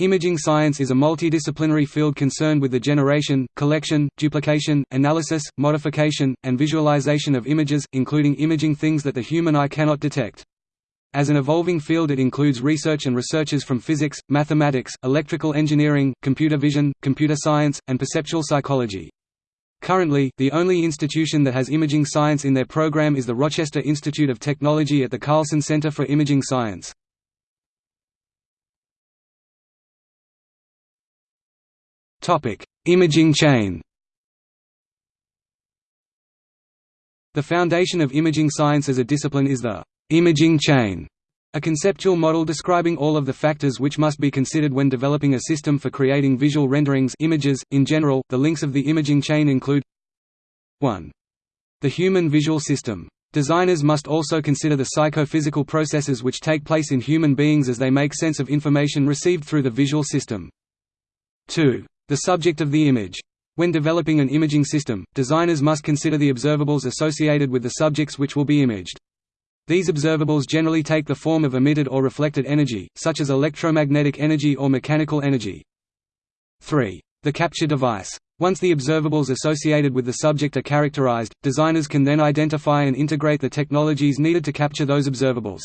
Imaging science is a multidisciplinary field concerned with the generation, collection, duplication, analysis, modification, and visualization of images, including imaging things that the human eye cannot detect. As an evolving field it includes research and researchers from physics, mathematics, electrical engineering, computer vision, computer science, and perceptual psychology. Currently, the only institution that has imaging science in their program is the Rochester Institute of Technology at the Carlson Center for Imaging Science. Imaging chain The foundation of imaging science as a discipline is the imaging chain, a conceptual model describing all of the factors which must be considered when developing a system for creating visual renderings images. .In general, the links of the imaging chain include 1. The human visual system. Designers must also consider the psychophysical processes which take place in human beings as they make sense of information received through the visual system. 2. The subject of the image. When developing an imaging system, designers must consider the observables associated with the subjects which will be imaged. These observables generally take the form of emitted or reflected energy, such as electromagnetic energy or mechanical energy. 3. The capture device. Once the observables associated with the subject are characterized, designers can then identify and integrate the technologies needed to capture those observables.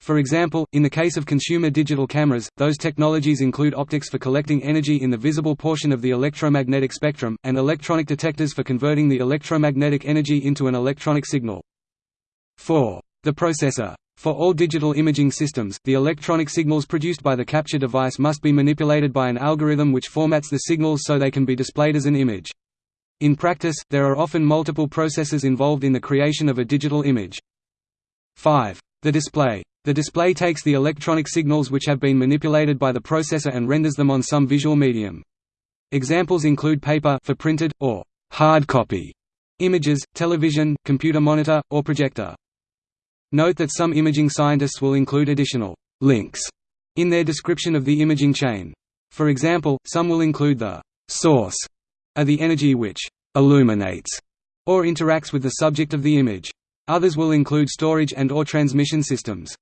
For example, in the case of consumer digital cameras, those technologies include optics for collecting energy in the visible portion of the electromagnetic spectrum, and electronic detectors for converting the electromagnetic energy into an electronic signal. 4. The processor. For all digital imaging systems, the electronic signals produced by the capture device must be manipulated by an algorithm which formats the signals so they can be displayed as an image. In practice, there are often multiple processes involved in the creation of a digital image. 5. The display. The display takes the electronic signals which have been manipulated by the processor and renders them on some visual medium. Examples include paper for printed, or hard copy images, television, computer monitor, or projector. Note that some imaging scientists will include additional links in their description of the imaging chain. For example, some will include the source of the energy which illuminates or interacts with the subject of the image. Others will include storage and or transmission systems.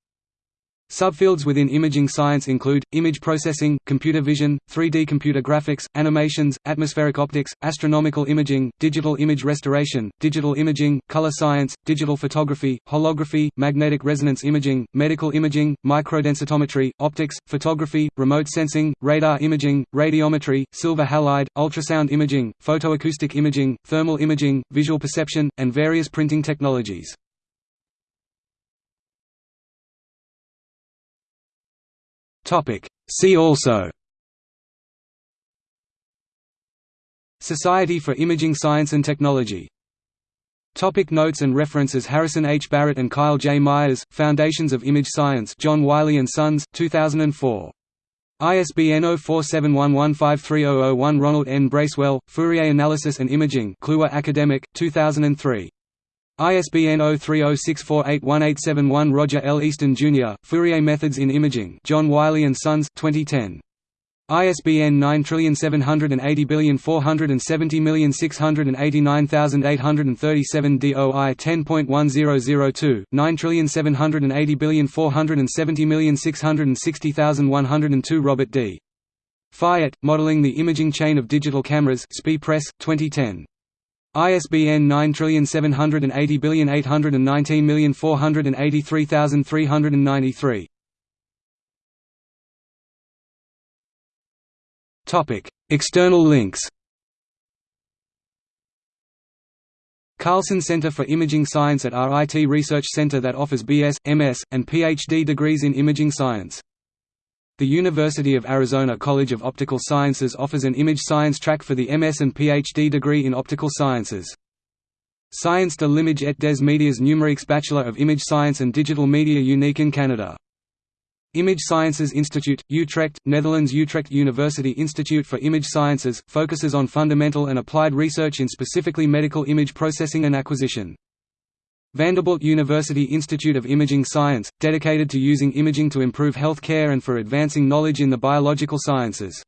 Subfields within imaging science include, image processing, computer vision, 3D computer graphics, animations, atmospheric optics, astronomical imaging, digital image restoration, digital imaging, color science, digital photography, holography, magnetic resonance imaging, medical imaging, microdensitometry, optics, photography, remote sensing, radar imaging, radiometry, silver halide, ultrasound imaging, photoacoustic imaging, thermal imaging, visual perception, and various printing technologies. See also Society for Imaging Science and Technology Topic notes and references Harrison H. Barrett and Kyle J. Myers, Foundations of Image Science John Wiley & Sons, 2004. ISBN 0471153001 Ronald N. Bracewell, Fourier Analysis and Imaging Kluwer Academic, 2003. ISBN 0306481871 Roger L. Easton Jr., Fourier Methods in Imaging John Wiley & Sons, 2010. ISBN 9780470689837 DOI 10.1002, 9780470660102 Robert D. Fiete, Modeling the Imaging Chain of Digital Cameras SPIE Press, 2010. ISBN 9780119483393. Topic: External links. Carlson Center for Imaging Science at RIT Research Center that offers BS, MS, and PhD degrees in imaging science. The University of Arizona College of Optical Sciences offers an image science track for the MS and PhD degree in optical sciences. Science de l'image et des médias numériques Bachelor of Image Science and Digital Media unique in Canada. Image Sciences Institute, Utrecht, Netherlands Utrecht University Institute for Image Sciences, focuses on fundamental and applied research in specifically medical image processing and acquisition. Vanderbilt University Institute of Imaging Science, dedicated to using imaging to improve health care and for advancing knowledge in the biological sciences.